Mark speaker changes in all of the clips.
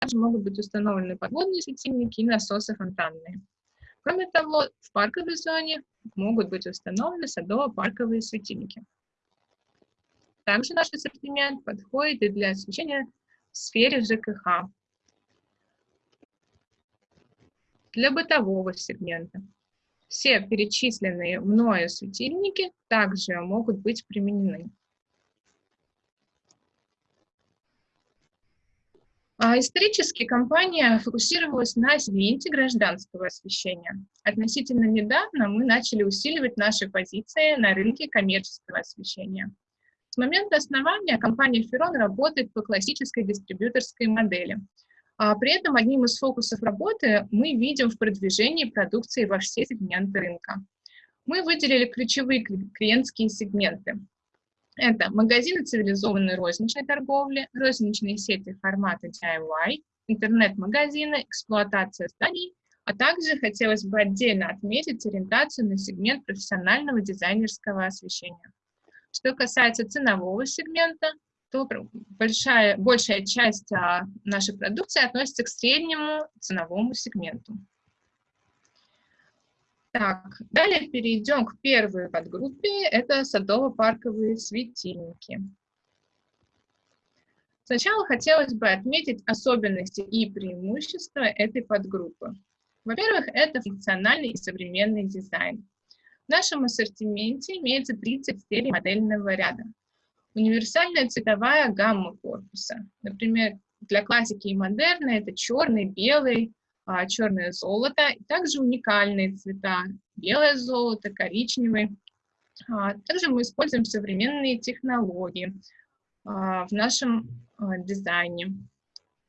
Speaker 1: также могут быть установлены подводные светильники и насосы фонтанные. Кроме того, в парковой зоне могут быть установлены садово-парковые светильники. Также наш ассортимент подходит и для освещения в сфере ЖКХ, для бытового сегмента. Все перечисленные мною светильники также могут быть применены. Исторически компания фокусировалась на сегменте гражданского освещения. Относительно недавно мы начали усиливать наши позиции на рынке коммерческого освещения. С момента основания компания Ferron работает по классической дистрибьюторской модели. А при этом одним из фокусов работы мы видим в продвижении продукции во все сегменты рынка. Мы выделили ключевые клиентские сегменты. Это магазины цивилизованной розничной торговли, розничные сети формата DIY, интернет-магазины, эксплуатация зданий, а также хотелось бы отдельно отметить ориентацию на сегмент профессионального дизайнерского освещения. Что касается ценового сегмента, то большая, большая часть а, нашей продукции относится к среднему ценовому сегменту. Так, далее перейдем к первой подгруппе, это садово-парковые светильники. Сначала хотелось бы отметить особенности и преимущества этой подгруппы. Во-первых, это функциональный и современный дизайн. В нашем ассортименте имеется 30 серий модельного ряда. Универсальная цветовая гамма корпуса. Например, для классики и модерна это черный, белый, а, черное золото, и также уникальные цвета, белое золото, коричневый. А, также мы используем современные технологии а, в нашем дизайне.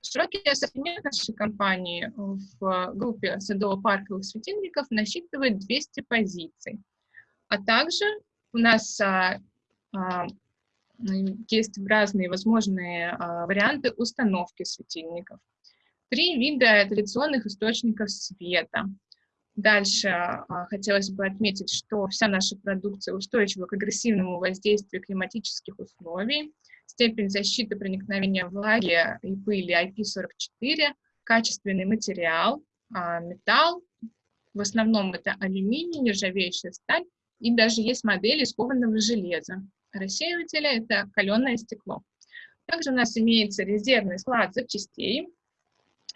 Speaker 1: Широкий ассортимент нашей компании в группе садово-парковых светильников насчитывает 200 позиций. А также у нас есть разные возможные варианты установки светильников. Три вида традиционных источников света. Дальше а, хотелось бы отметить, что вся наша продукция устойчива к агрессивному воздействию климатических условий, степень защиты проникновения влаги и пыли IP44, качественный материал, а, металл, в основном это алюминий, нержавеющая сталь, и даже есть модели из кованого железа. Рассеиватели — это каленое стекло. Также у нас имеется резервный склад запчастей,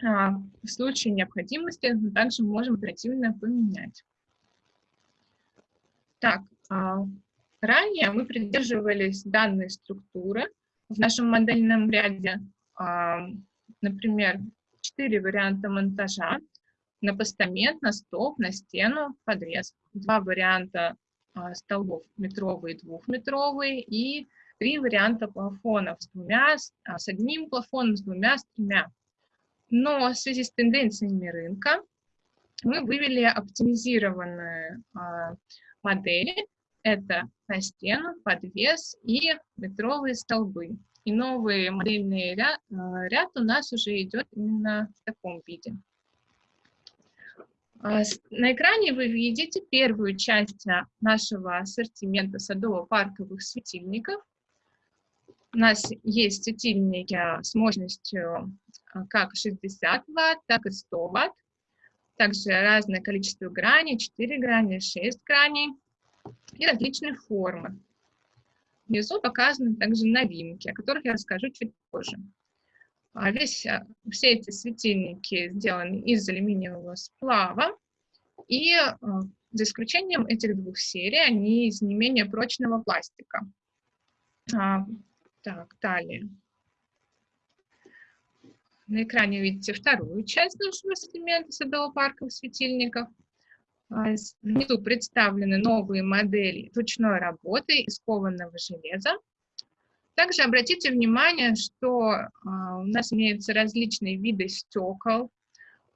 Speaker 1: в случае необходимости мы также можем оперативно поменять. Так, а, ранее мы придерживались данной структуры в нашем модельном ряде, а, например, четыре варианта монтажа на постамент, на столб, на стену, подрез. Два варианта столбов метровые, двухметровые и три варианта плафонов с двумя, с одним плафоном, с двумя, с тремя. Но в связи с тенденциями рынка мы вывели оптимизированные а, модели. Это на стену, подвес и метровые столбы. И новый модельный ряд, а, ряд у нас уже идет именно в таком виде. А, на экране вы видите первую часть нашего ассортимента садово-парковых светильников. У нас есть светильники с мощностью как 60 Вт, так и 100 Вт. Также разное количество граней, 4 грани, 6 граней и различные формы. Внизу показаны также новинки, о которых я расскажу чуть позже. А весь, а, все эти светильники сделаны из алюминиевого сплава, и за исключением этих двух серий, они из не менее прочного пластика. Так, далее. На экране видите вторую часть нашего ассортимента садово-парковых светильников. А, внизу представлены новые модели ручной работы из кованого железа. Также обратите внимание, что а, у нас имеются различные виды стекол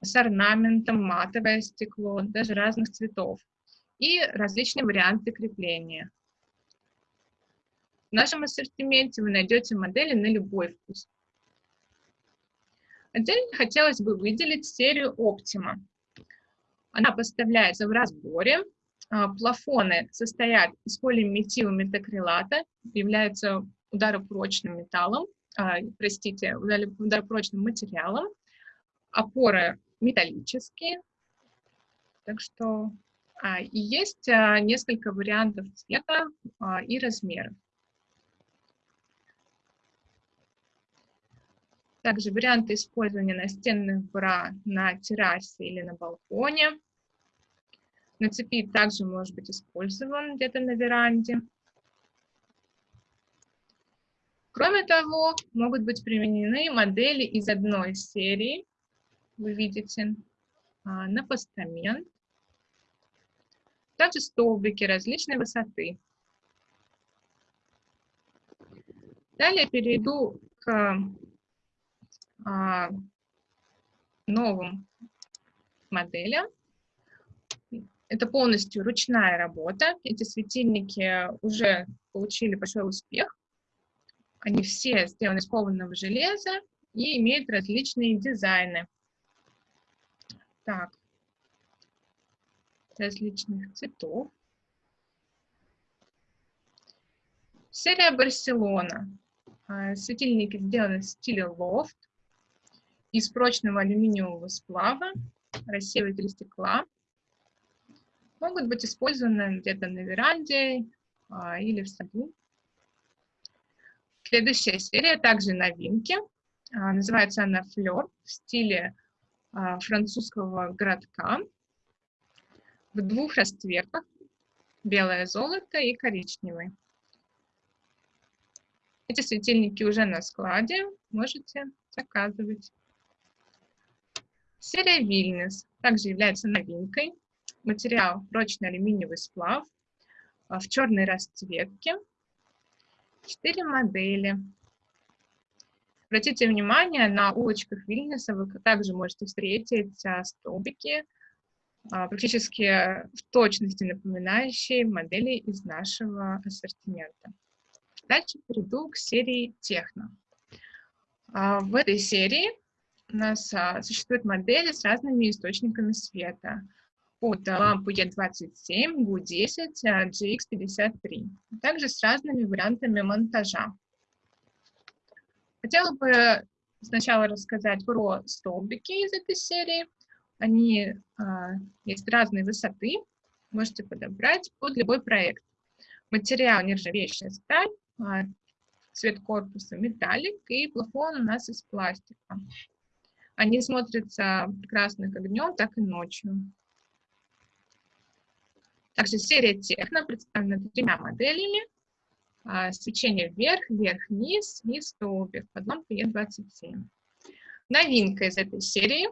Speaker 1: с орнаментом, матовое стекло, даже разных цветов и различные варианты крепления. В нашем ассортименте вы найдете модели на любой вкус. Отдельно хотелось бы выделить серию Optima. Она поставляется в разборе. А, плафоны состоят из полиметила метакрилата, являются ударопрочным металлом, а, простите, ударопрочным материалом. Опоры металлические, так что а, и есть несколько вариантов цвета и размеров. Также варианты использования настенных бра на террасе или на балконе. На цепи также может быть использован где-то на веранде. Кроме того, могут быть применены модели из одной серии. Вы видите на постамент. Также столбики различной высоты. Далее перейду к а, новым моделям. Это полностью ручная работа. Эти светильники уже получили большой успех. Они все сделаны из кованого железа и имеют различные дизайны. Так, различных цветов. Серия Барселона. А, светильники сделаны в стиле лофт из прочного алюминиевого сплава, рассеиватель стекла. Могут быть использованы где-то на веранде а, или в саду. Следующая серия также новинки. А, называется она «Флёр» в стиле а, французского городка в двух расцветках – белое золото и коричневый. Эти светильники уже на складе, можете заказывать. Серия Вильнюс также является новинкой. Материал прочный алюминиевый сплав а, в черной расцветке. Четыре модели. Обратите внимание, на улочках Вильнюса вы также можете встретить а, столбики, а, практически в точности напоминающие модели из нашего ассортимента. Дальше перейду к серии Техно. В этой серии у нас а, существуют модели с разными источниками света. От лампы E27, GU10, GX53. Также с разными вариантами монтажа. Хотела бы сначала рассказать про столбики из этой серии. Они а, есть разной высоты, можете подобрать под любой проект. Материал нержавеющая сталь, а, цвет корпуса металлик и плафон у нас из пластика. Они смотрятся прекрасно как днем, так и ночью. Также серия Техно представлена тремя моделями. А, свечение вверх, вверх-вниз и столбик под лампой Е27. Новинка из этой серии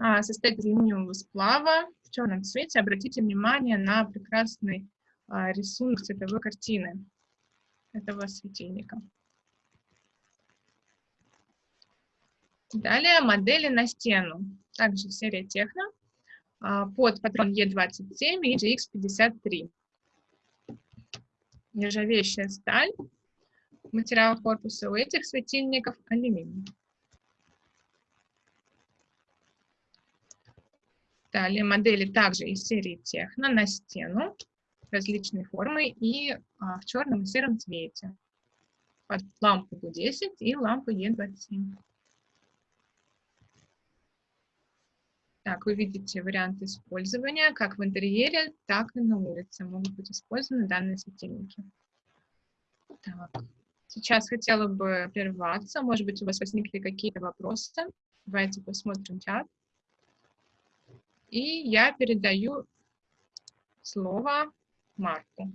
Speaker 1: а, состоит из алюминиевого сплава в черном цвете. Обратите внимание на прекрасный а, рисунок цветовой картины этого светильника. Далее модели на стену. Также серия Техно а, под патрон Е27 и GX53. Нержавеющая сталь. Материал корпуса у этих светильников алюминий. Далее модели также из серии Техно на стену различной формы и а, в черном и сером цвете. Под лампу GU10 и лампу Е27. Так, вы видите варианты использования как в интерьере, так и на улице. Могут быть использованы данные светильники. Так. Сейчас хотела бы прерваться. Может быть, у вас возникли какие-то вопросы. Давайте посмотрим чат. И я передаю слово Марку.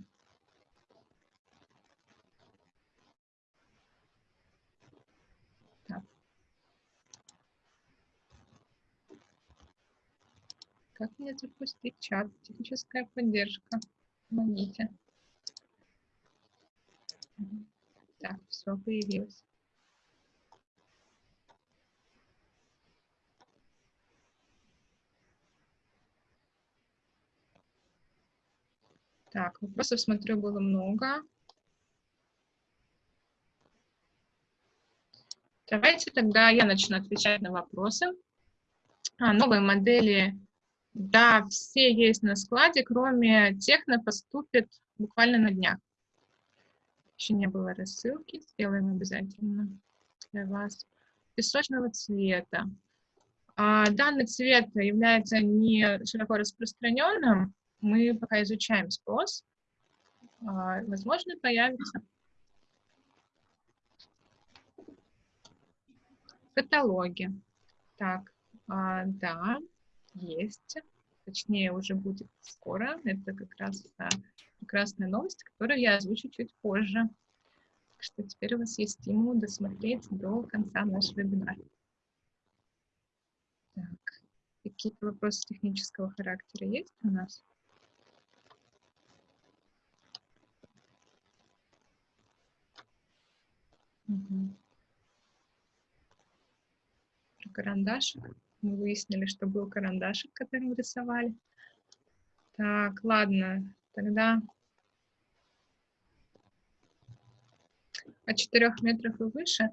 Speaker 1: Как мне запустить чат? Техническая поддержка. Помогите. Так, все появилось. Так, вопросов, смотрю, было много. Давайте тогда я начну отвечать на вопросы. А, новые модели да, все есть на складе, кроме техно поступит буквально на днях. Еще не было рассылки, сделаем обязательно для вас. Песочного цвета. А данный цвет является не широко распространенным, мы пока изучаем спрос, а, возможно, появится. Каталоги. Так, а, да, есть. Точнее, уже будет скоро. Это как раз а, прекрасная новость, которую я озвучу чуть позже. Так что теперь у вас есть стимул досмотреть до конца наш вебинар. Так, какие-то вопросы технического характера есть у нас? Угу. Про карандашик. Мы выяснили, что был карандашик, который мы рисовали. Так, ладно, тогда от 4 метров и выше.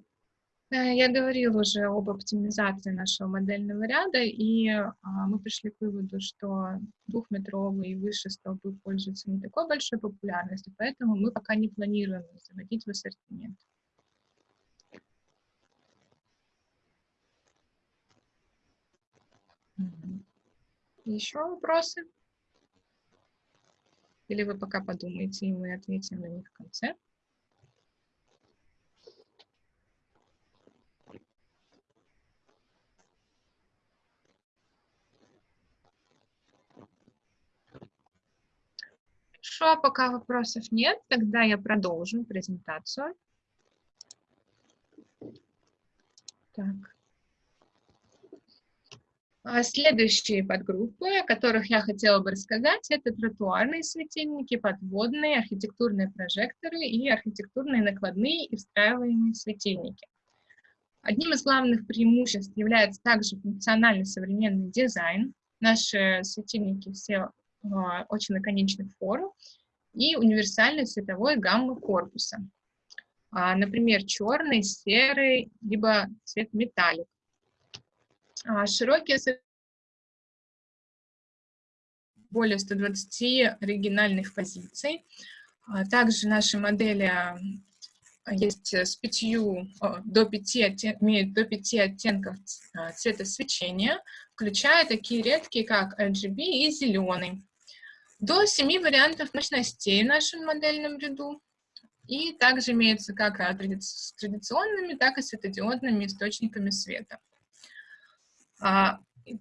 Speaker 1: Э, я говорила уже об оптимизации нашего модельного ряда, и а, мы пришли к выводу, что двухметровые и выше столбы пользуются не такой большой популярностью, поэтому мы пока не планируем заводить в ассортимент. Еще вопросы? Или вы пока подумаете, и мы ответим на них в конце? Хорошо, пока вопросов нет, тогда я продолжу презентацию. Так. А следующие подгруппы, о которых я хотела бы рассказать, это тротуарные светильники, подводные, архитектурные прожекторы и архитектурные накладные и встраиваемые светильники. Одним из главных преимуществ является также функциональный современный дизайн. Наши светильники все а, очень лаконичных форм и универсальной цветовой гаммы корпуса. А, например, черный, серый, либо цвет металлик. А, широкие более 120 оригинальных позиций. А, также наши модели а, есть с пятью, до пяти имеют до пяти оттенков цвета свечения, включая такие редкие, как RGB и зеленый. До семи вариантов мощностей в нашем модельном ряду. И также имеются как с традиционными, так и светодиодными источниками света.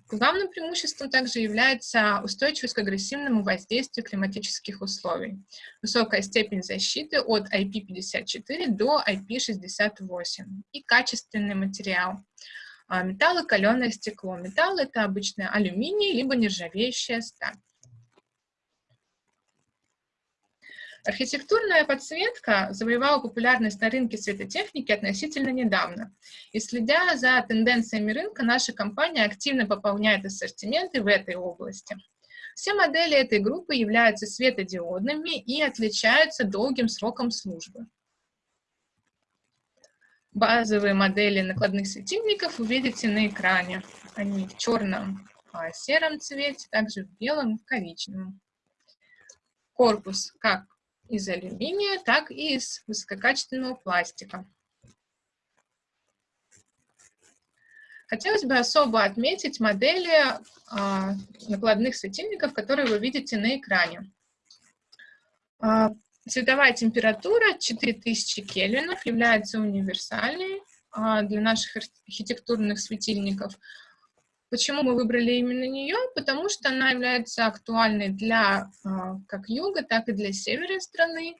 Speaker 1: Главным преимуществом также является устойчивость к агрессивному воздействию климатических условий, высокая степень защиты от IP54 до IP68 и качественный материал. А, металл и каленое стекло. Металл — это обычно алюминий, либо нержавеющая сталь. Архитектурная подсветка завоевала популярность на рынке светотехники относительно недавно. И следя за тенденциями рынка, наша компания активно пополняет ассортименты в этой области. Все модели этой группы являются светодиодными и отличаются долгим сроком службы. Базовые модели накладных светильников увидите на экране. Они в черном, а сером цвете, также в белом и коричневом. Корпус как из алюминия, так и из высококачественного пластика. Хотелось бы особо отметить модели а, накладных светильников, которые вы видите на экране. А, цветовая температура 4000 кельвинов является универсальной а, для наших архитектурных светильников. Почему мы выбрали именно нее? Потому что она является актуальной для а, как юга, так и для севера страны.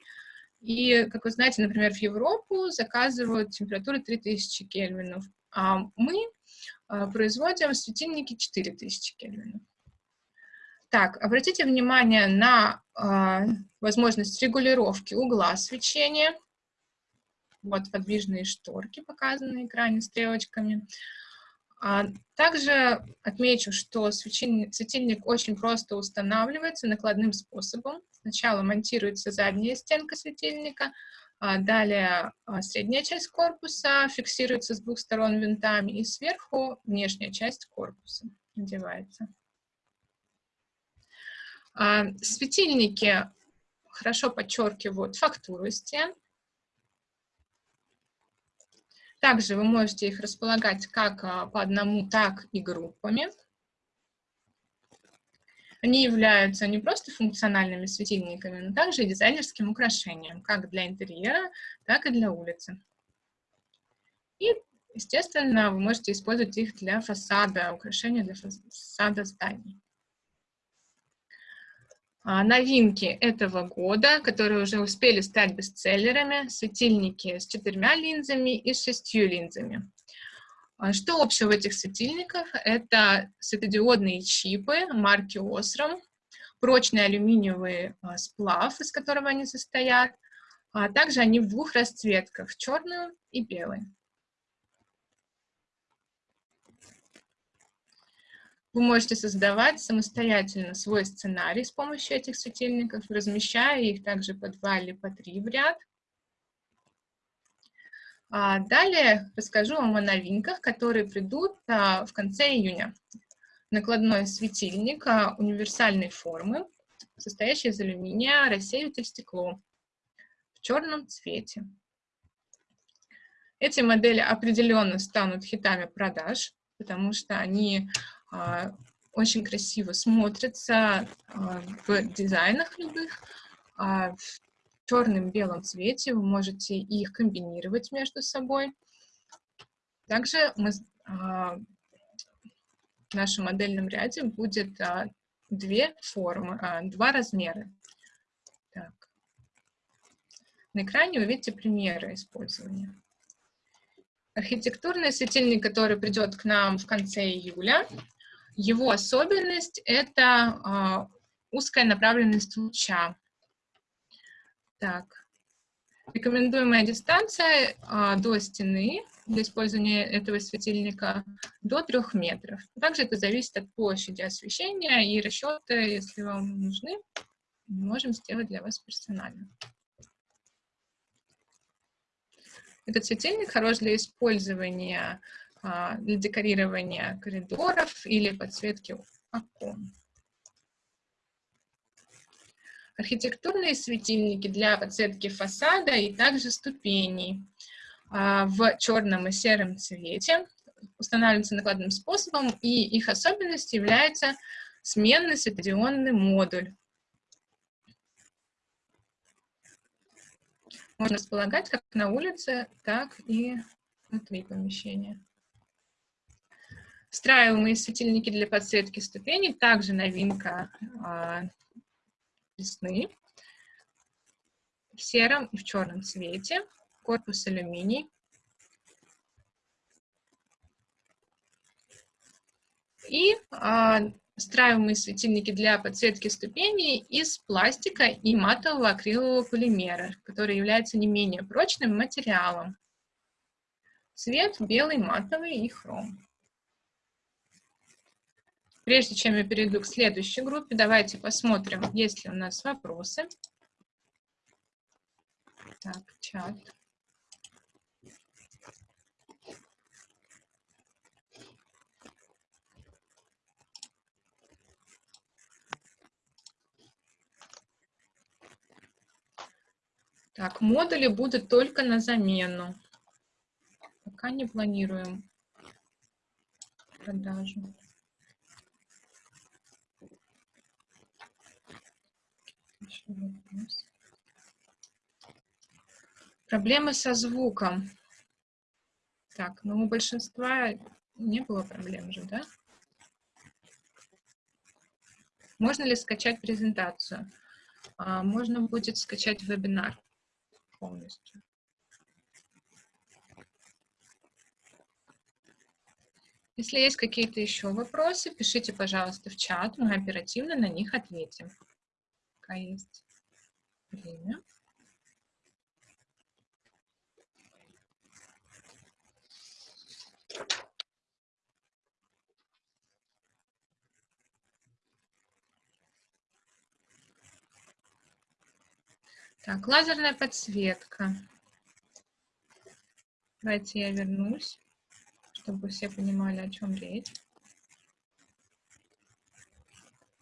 Speaker 1: И, как вы знаете, например, в Европу заказывают температуры 3000 кельвинов, а мы а, производим светильники 4000 кельвинов. Так, обратите внимание на э, возможность регулировки угла свечения. Вот подвижные шторки показаны на экране стрелочками. А также отмечу, что светильник очень просто устанавливается накладным способом. Сначала монтируется задняя стенка светильника, а далее а, средняя часть корпуса фиксируется с двух сторон винтами, и сверху внешняя часть корпуса надевается. Светильники хорошо подчеркивают фактуру стен, Также вы можете их располагать как а, по одному, так и группами. Они являются не просто функциональными светильниками, но также и дизайнерским украшением, как для интерьера, так и для улицы. И, естественно, вы можете использовать их для фасада, украшения для фасада зданий. А, новинки этого года, которые уже успели стать бестселлерами, светильники с четырьмя линзами и с шестью линзами. А, что общего в этих светильниках? Это светодиодные чипы марки Osram, прочный алюминиевый а, сплав, из которого они состоят, а также они в двух расцветках, черную и белую. Вы можете создавать самостоятельно свой сценарий с помощью этих светильников, размещая их также по два или по три в ряд. А далее расскажу вам о новинках, которые придут а, в конце июня. Накладной светильник а, универсальной формы, состоящий из алюминия, рассеиватель стекло в черном цвете. Эти модели определенно станут хитами продаж, потому что они очень красиво смотрятся а, в дизайнах любых, а, в черном белом цвете, вы можете их комбинировать между собой. Также мы, в нашем модельном ряде будет две формы, два размера. Так. На экране вы видите примеры использования. Архитектурный светильник, который придет к нам в конце июля, его особенность — это а, узкая направленность луча. Так. Рекомендуемая дистанция а, до стены для использования этого светильника до 3 метров. Также это зависит от площади освещения и расчеты, если вам нужны, можем сделать для вас персонально. Этот светильник хорош для использования для декорирования коридоров или подсветки окон. Архитектурные светильники для подсветки фасада и также ступеней а, в черном и сером цвете устанавливаются накладным способом, и их особенностью является сменный светодионный модуль. Можно располагать как на улице, так и внутри помещения. Встраиваемые светильники для подсветки ступеней, также новинка а, весны, в сером и в черном цвете, корпус алюминий. И а, встраиваемые светильники для подсветки ступеней из пластика и матового акрилового полимера, который является не менее прочным материалом. Цвет белый, матовый и хром. Прежде чем я перейду к следующей группе, давайте посмотрим, есть ли у нас вопросы. Так, чат. Так, модули будут только на замену. Пока не планируем продажу. Проблемы со звуком. Так, ну у большинства не было проблем же, да? Можно ли скачать презентацию? А, можно будет скачать вебинар полностью. Если есть какие-то еще вопросы, пишите, пожалуйста, в чат, мы оперативно на них ответим пока есть время. Так, лазерная подсветка. Давайте я вернусь, чтобы все понимали, о чем речь.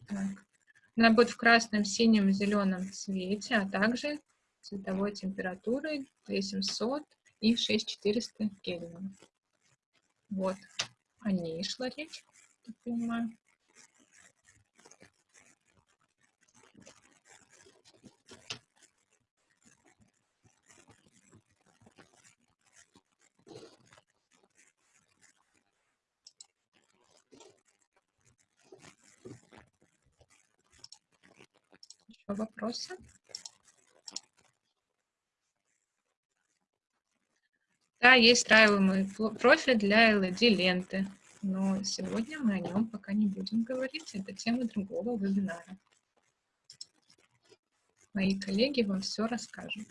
Speaker 1: Так. Она будет в красном, синем, зеленом цвете, а также цветовой температурой 2700 и 6400 кельвинов. Вот о ней шла речь, так понимаю. Еще вопросы? Да, есть встраиваемый профиль для LED-ленты, но сегодня мы о нем пока не будем говорить, это тема другого вебинара. Мои коллеги вам все расскажут.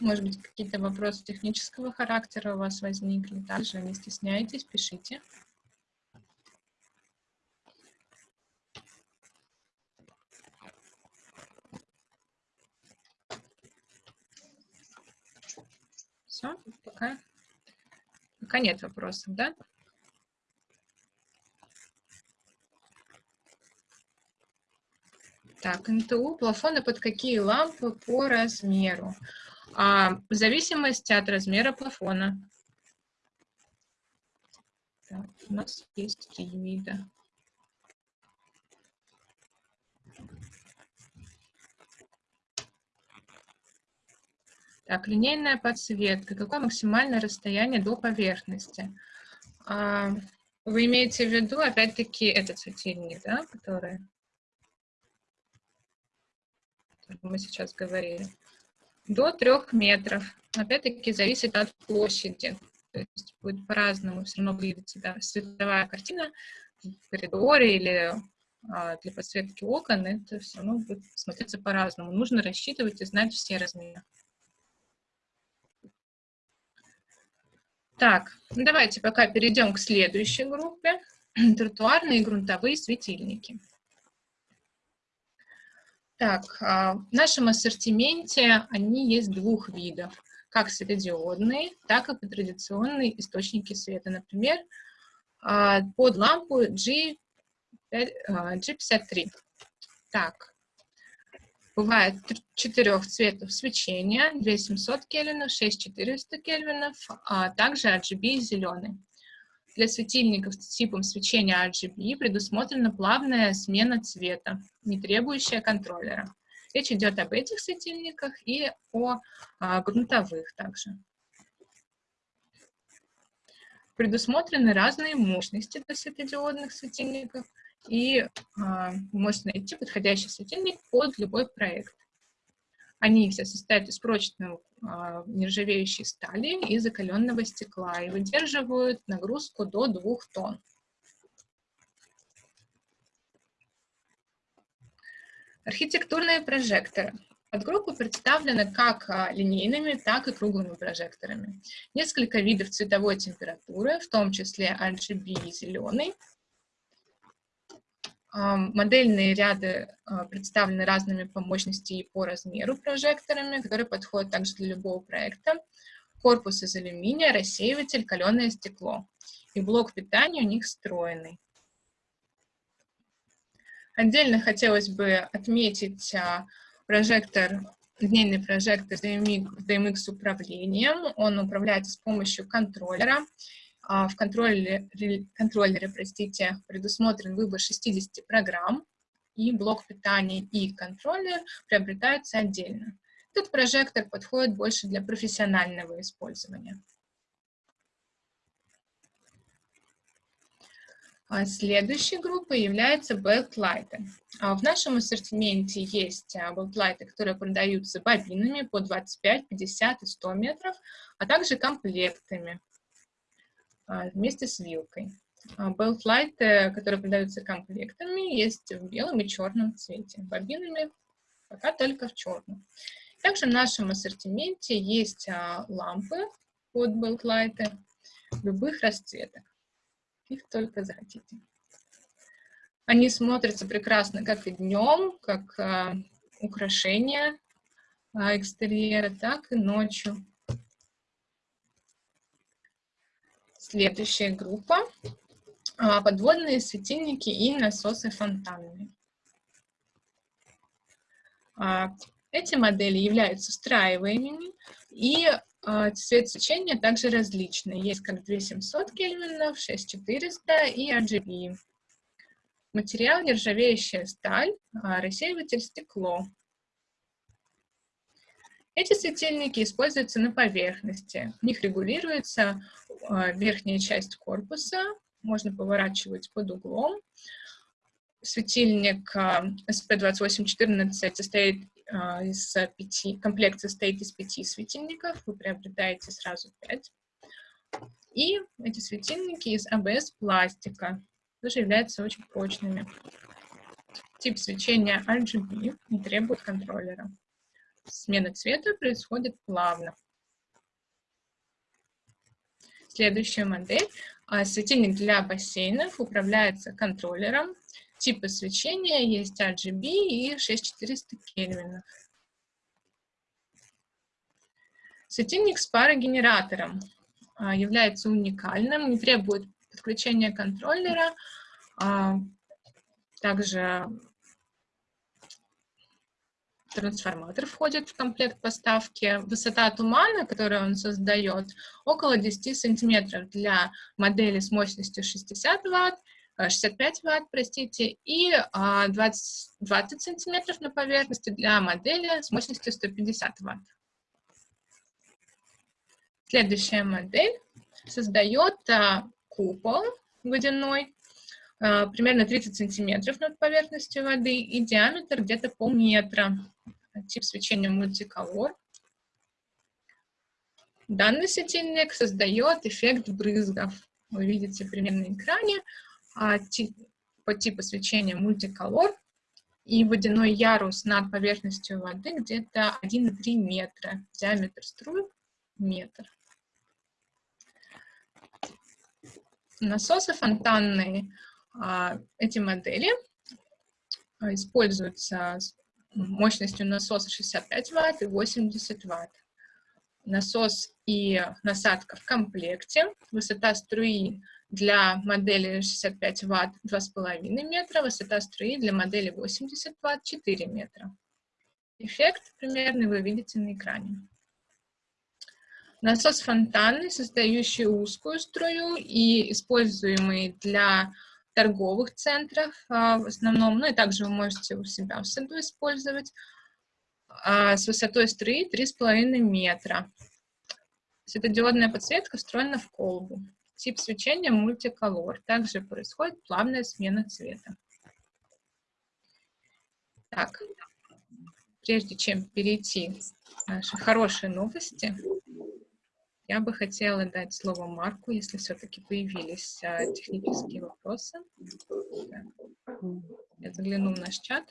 Speaker 1: Может быть, какие-то вопросы технического характера у вас возникли. Также не стесняйтесь, пишите. Все, пока, пока нет вопросов, да? Так, НТУ, плафоны под какие лампы по размеру? А, в зависимости от размера плафона. Так, у нас есть три вида. Так, линейная подсветка. Какое максимальное расстояние до поверхности? А, вы имеете в виду, опять-таки, этот светильник, да, который, мы сейчас говорили? До трех метров. Опять-таки, зависит от площади. То есть будет по-разному все равно выглядеть да, световая картина в коридоре или а, для подсветки окон. Это все равно будет смотреться по-разному. Нужно рассчитывать и знать все размеры. Так, ну давайте пока перейдем к следующей группе. Тротуарные и грунтовые светильники. Так, а, в нашем ассортименте они есть двух видов. Как светодиодные, так и традиционные источники света. Например, а, под лампу G, G53. Так, Бывает четырех цветов свечения, 2700 кельвинов, 6400 кельвинов, а также RGB зеленый. Для светильников с типом свечения RGB предусмотрена плавная смена цвета, не требующая контроллера. Речь идет об этих светильниках и о а, грунтовых также. Предусмотрены разные мощности для светодиодных светильников – и а, можете найти подходящий светильник под любой проект. Они все состоят из прочной а, нержавеющей стали и закаленного стекла и выдерживают нагрузку до 2 тонн. Архитектурные прожекторы. Подгруппа представлена как а, линейными, так и круглыми прожекторами. Несколько видов цветовой температуры, в том числе RGB зеленый, Модельные ряды а, представлены разными по мощности и по размеру прожекторами, которые подходят также для любого проекта. Корпус из алюминия, рассеиватель, каленое стекло. И блок питания у них встроенный. Отдельно хотелось бы отметить а, прожектор, линейный прожектор с DMX управлением. Он управляется с помощью контроллера. А, в контроллере, контроллере простите, предусмотрен выбор 60 программ, и блок питания и контроллер приобретаются отдельно. Этот прожектор подходит больше для профессионального использования. А следующей группой является. А в нашем ассортименте есть beltlайты, которые продаются бобинами по 25, 50 и 100 метров, а также комплектами вместе с вилкой. Белтлайты, а, которые продаются комплектами, есть в белом и черном цвете. Бобинами пока только в черном. Также в нашем ассортименте есть а, лампы под белтлайты любых расцветок. Их только захотите. Они смотрятся прекрасно как и днем, как а, украшение а, экстерьера, так и ночью. Следующая группа а, подводные светильники и насосы фонтанные. А, эти модели являются встраиваемыми, и а, цвет свечения также различный. Есть как 2700 кельвинов, 6400 и RGB. Материал нержавеющая сталь, рассеиватель стекло. Эти светильники используются на поверхности. В них регулируется верхняя часть корпуса, можно поворачивать под углом. Светильник SP2814 состоит а, из пяти, комплект состоит из пяти светильников, вы приобретаете сразу пять. И эти светильники из АБС пластика, тоже являются очень прочными. Тип свечения RGB не требует контроллера. Смена цвета происходит плавно. Следующая модель а светильник для бассейнов управляется контроллером. Типы свечения есть RGB и 6400 кельвинов. Светильник с парогенератором а, является уникальным, не требует подключения контроллера. А, также трансформатор входит в комплект поставки. Высота тумана, которую он создает, около 10 сантиметров для модели с мощностью 60 ватт, 65 э, ватт, простите, и 20, 20 сантиметров на поверхности для модели с мощностью 150 ватт. Следующая модель создает а, купол водяной, а, примерно 30 сантиметров над поверхностью воды и диаметр где-то полметра тип свечения мультиколор. Данный светильник создает эффект брызгов. Вы видите примерно на экране а, тип, по типу свечения мультиколор и водяной ярус над поверхностью воды где-то 1,3 метра. Диаметр струй метр. Насосы фонтанные, а, эти модели а, используются мощностью насоса 65 Вт и 80 Вт. Насос и насадка в комплекте. Высота струи для модели 65 Вт 2,5 метра, высота струи для модели 80 Вт 4 метра. Эффект примерный вы видите на экране. Насос фонтанный, создающий узкую струю и используемый для торговых центрах а, в основном, ну и также вы можете у себя в саду использовать, а, с высотой струи 3,5 метра. Светодиодная подсветка встроена в колбу. Тип свечения мультиколор. Также происходит плавная смена цвета. Так, прежде чем перейти к нашей хорошей новости, я бы хотела дать слово Марку, если все-таки появились а, технические вопросы. Я загляну в наш чат.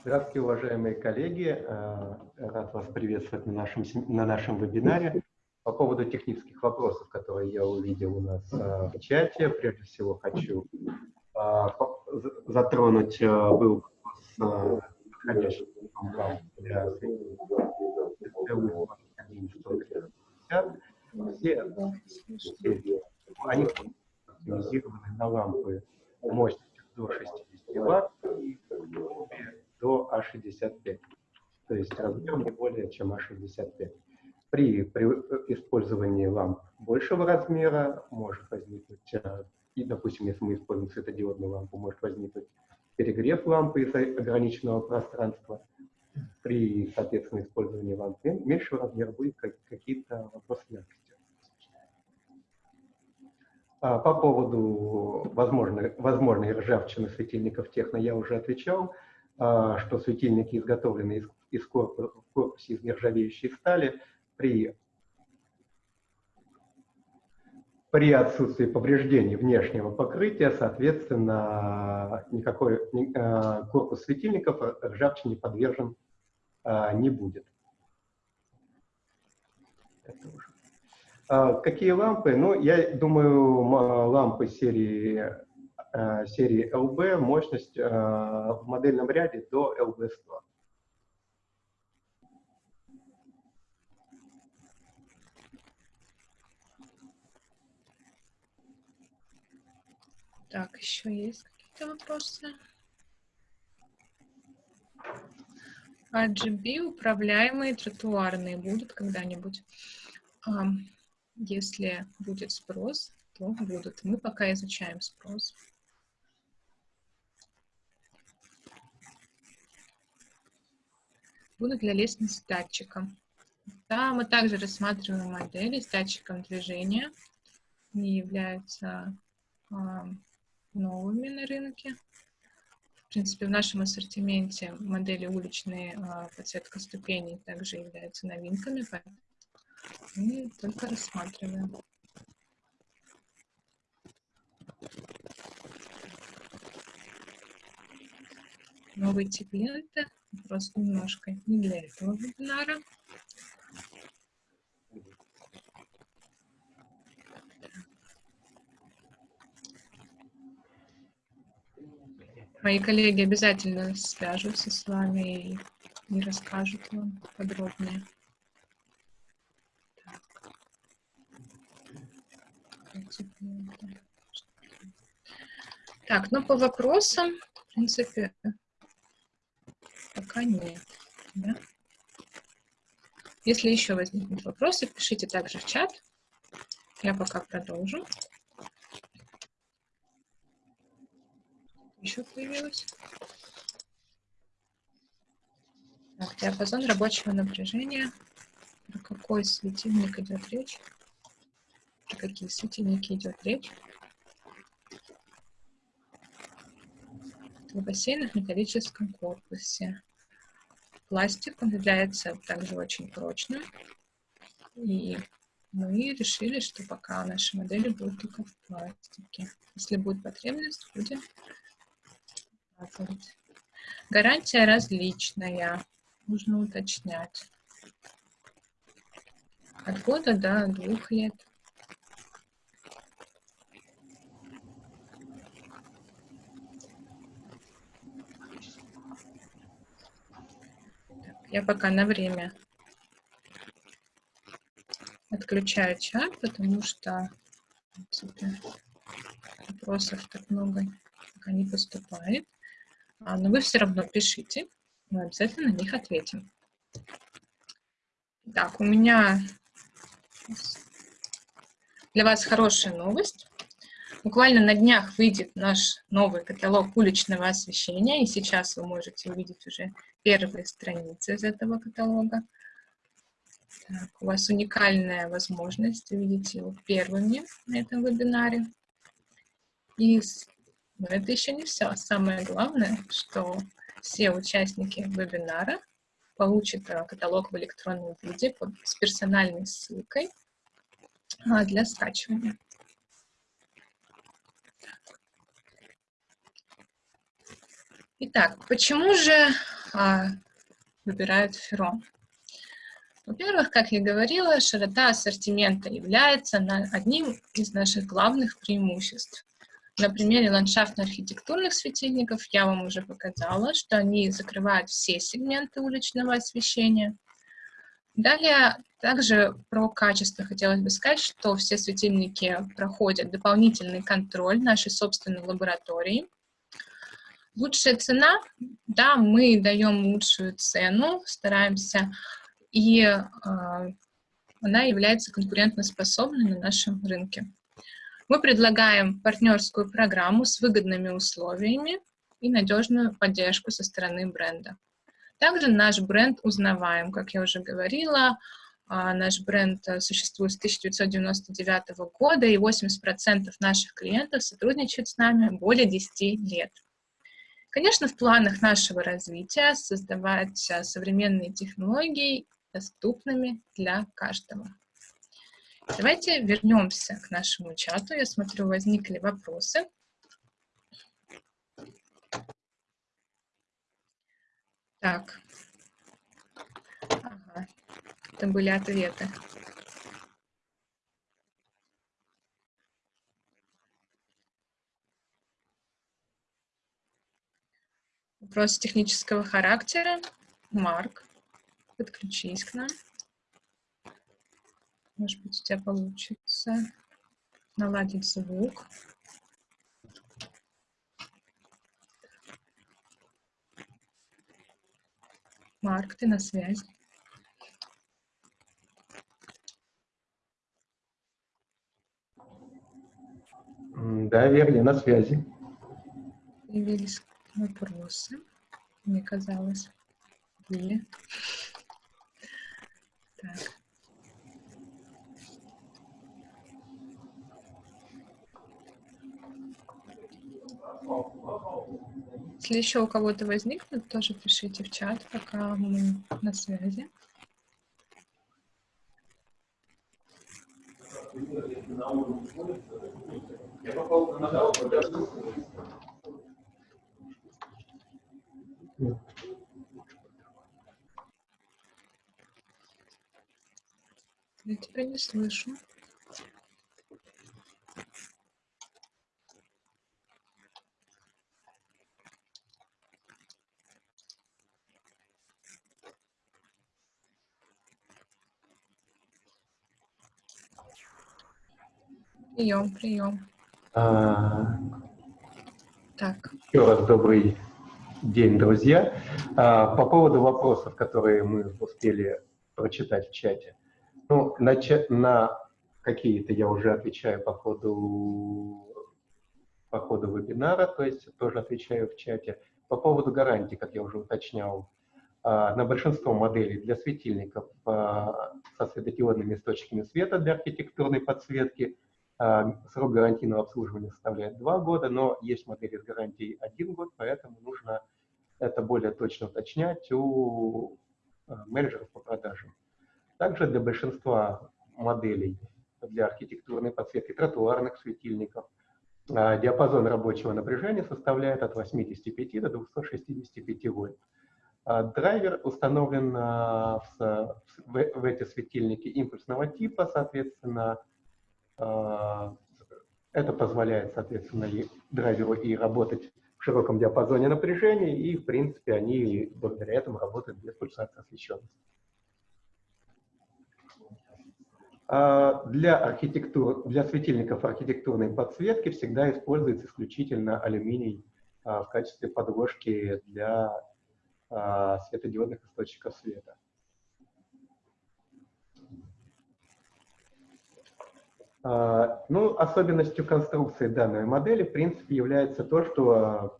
Speaker 2: Здравствуйте, уважаемые коллеги. А, рад вас приветствовать на нашем, на нашем вебинаре. По поводу технических вопросов, которые я увидел у нас а, в чате, прежде всего хочу а, затронуть был вопрос вам для все они оптимизированы на лампы мощностью до 60 Вт и до А65. То есть размер не более чем А65. При, при использовании ламп большего размера может возникнуть, э, и, допустим, если мы используем светодиодную лампу, может возникнуть перегрев лампы из ограниченного пространства. При, соответственно, использовании лампы меньшего размера будет какие-то вопросы яркости. А, по поводу возможной, возможной ржавчины светильников техно я уже отвечал, а, что светильники изготовлены из, из корпуса, корпусе из нержавеющей стали при при отсутствии повреждений внешнего покрытия, соответственно, никакой э, корпус светильников ржавчине подвержен э, не будет. А, какие лампы? Ну, я думаю, лампы серии, э, серии LB, мощность в модельном ряде до LB100.
Speaker 1: Так, еще есть какие-то вопросы? RGB управляемые тротуарные будут когда-нибудь? Если будет спрос, то будут. Мы пока изучаем спрос. Будут для лестниц с датчиком. Да, мы также рассматриваем модели с датчиком движения. Они являются новыми на рынке. В принципе, в нашем ассортименте модели уличные э, подсветка ступеней также являются новинками, поэтому мы только рассматриваем. Новый тип ленты, просто немножко не для этого вебинара. Мои коллеги обязательно свяжутся с вами и, расскажут вам подробнее. Так, ну по вопросам, в принципе, пока нет. Да? Если еще возникнут вопросы, пишите также в чат. Я пока продолжу. Еще появилось. Так, диапазон рабочего напряжения. Про какой светильник идет речь? Про какие светильники идет речь? В бассейнах в металлическом корпусе. Пластик, он является также очень прочным. И мы решили, что пока наши модели будут только в пластике. Если будет потребность, будем показывать. Гарантия различная. Нужно уточнять. От года до двух лет. Я пока на время отключаю чат, потому что вопросов так много пока не поступает. А, но вы все равно пишите, мы обязательно на них ответим. Так, у меня для вас хорошая новость. Буквально на днях выйдет наш новый каталог уличного освещения, и сейчас вы можете увидеть уже первые страницы из этого каталога. Так, у вас уникальная возможность увидеть его первыми на этом вебинаре. И но это еще не все. Самое главное, что все участники вебинара получат э, каталог в электронном виде с персональной ссылкой а, для скачивания. Итак, почему же а, выбирают Феро? Во-первых, как я говорила, широта ассортимента является одним из наших главных преимуществ. На примере ландшафтно-архитектурных светильников я вам уже показала, что они закрывают все сегменты уличного освещения. Далее также про качество хотелось бы сказать, что все светильники проходят дополнительный контроль нашей собственной лаборатории – Лучшая цена, да, мы даем лучшую цену, стараемся, и э, она является конкурентоспособной на нашем рынке. Мы предлагаем партнерскую программу с выгодными условиями и надежную поддержку со стороны бренда. Также наш бренд узнаваем, как я уже говорила, наш бренд существует с 1999 года, и 80% наших клиентов сотрудничают с нами более 10 лет. Конечно, в планах нашего развития создавать современные технологии доступными для каждого. Давайте вернемся к нашему чату. Я смотрю, возникли вопросы. Так. Ага. Это были ответы. Вопрос технического характера. Марк, подключись к нам. Может быть, у тебя получится наладить звук. Марк, ты на связи.
Speaker 2: Да, Вера, я на связи.
Speaker 1: Появились вопросы, мне казалось, были. Так. Если еще у кого-то возникнут, тоже пишите в чат, пока мы на связи. Я тебя не слышу. Прием, прием.
Speaker 2: А,
Speaker 1: Так,
Speaker 2: Еще раз добрый день, друзья. А, По поводу вопросов, которые мы успели прочитать в чате. Ну, на, на какие-то я уже отвечаю по ходу, по ходу вебинара, то есть тоже отвечаю в чате. По поводу гарантий, как я уже уточнял, а, на большинство моделей для светильников а, со светодиодными источниками света для архитектурной подсветки Срок гарантийного обслуживания составляет 2 года, но есть модели с гарантией 1 год, поэтому нужно это более точно уточнять у а, менеджеров по продажам. Также для большинства моделей для архитектурной подсветки тротуарных светильников а, диапазон рабочего напряжения составляет от 85 до 265 вольт. Драйвер установлен в, в, эти светильники импульсного типа, соответственно, это позволяет, соответственно, и драйверу и работать в широком диапазоне напряжения, и, в принципе, они благодаря этому работают без пульсации освещенности. А Для, архитектур, для светильников архитектурной подсветки всегда используется исключительно алюминий а, в качестве подложки для а, светодиодных источников света. Ну, особенностью конструкции данной модели, в принципе, является то, что а,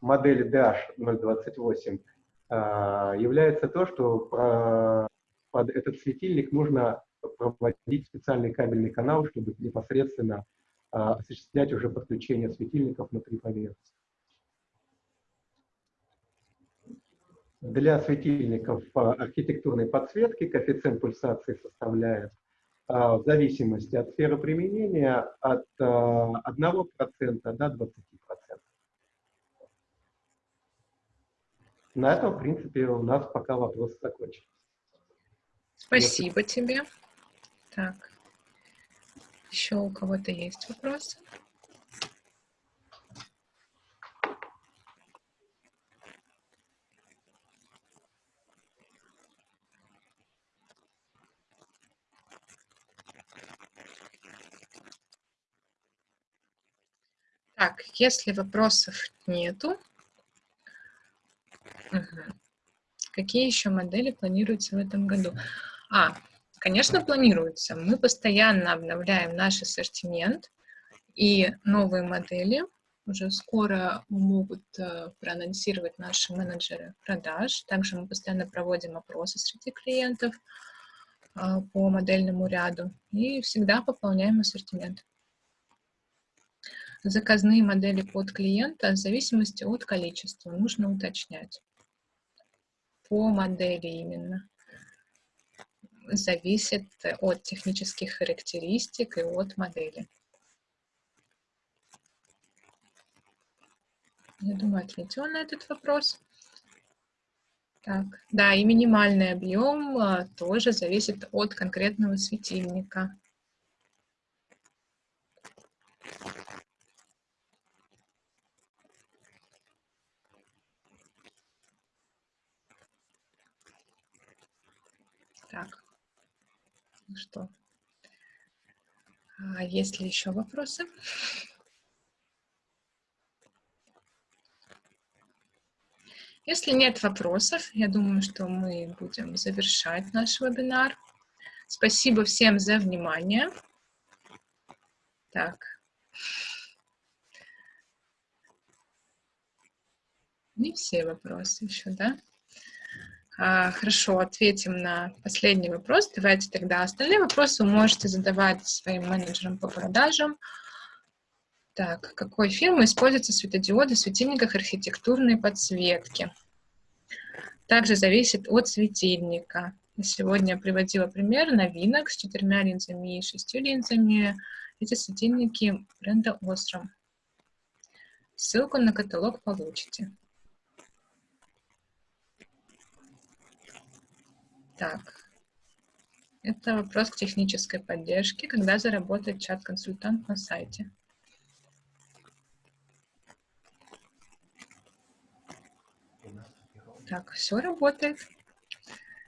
Speaker 2: модели DH028 а, является то, что под этот светильник нужно проводить специальный кабельный канал, чтобы непосредственно а, осуществлять уже подключение светильников внутри поверхности. Для светильников а, архитектурной подсветки коэффициент пульсации составляет а, в зависимости от сферы применения от а, 1% до 20%. На этом, в принципе, у нас пока вопросы закончились.
Speaker 1: спасибо тебе. Так, еще у кого-то есть вопросы? Так, если вопросов нету, мгм. какие еще модели планируются в этом году? А, конечно, планируются. Мы постоянно обновляем наш ассортимент, и новые модели уже скоро могут э, проанонсировать наши менеджеры продаж. Также мы постоянно проводим опросы среди клиентов а, по модельному ряду и всегда пополняем ассортимент заказные модели под клиента в зависимости от количества. Нужно уточнять. По модели именно. Зависит от технических характеристик и от модели. Я думаю, ответила на этот вопрос. Так, да, и минимальный объем а, тоже зависит от конкретного светильника. Так, ну что, а есть ли еще вопросы? Если нет вопросов, я думаю, что мы будем завершать наш вебинар. Спасибо всем за внимание. Так. Не все вопросы еще, да? А, хорошо, ответим на последний вопрос. Давайте тогда остальные вопросы вы можете задавать своим менеджерам по продажам. Так, какой фирмы используются светодиоды в светильниках архитектурной подсветки? Также зависит от светильника. Сегодня я приводила пример новинок с четырьмя линзами и шестью линзами. Эти светильники бренда Osram. Ссылку на каталог получите. Так, это вопрос к технической поддержке, когда заработает чат-консультант на сайте. Так, все работает.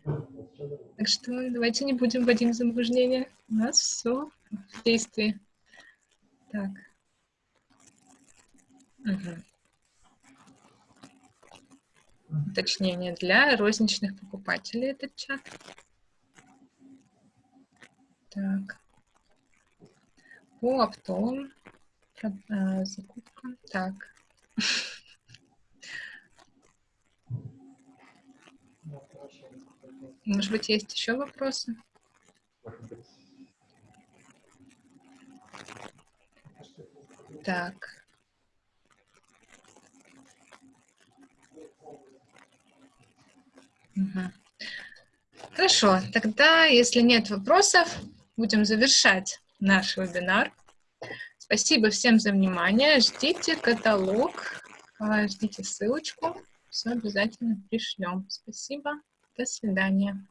Speaker 1: Так что давайте не будем вводить в заблуждение. У нас все в действии. Так. Угу. Уточнение для розничных покупателей этот чат. Так. По оптовым э, закупкам. Так. Может быть, есть еще вопросы? Так. Хорошо, тогда, если нет вопросов, будем завершать наш вебинар. Спасибо всем за внимание. Ждите каталог, а, ждите ссылочку. Все обязательно пришлем. Спасибо. До свидания.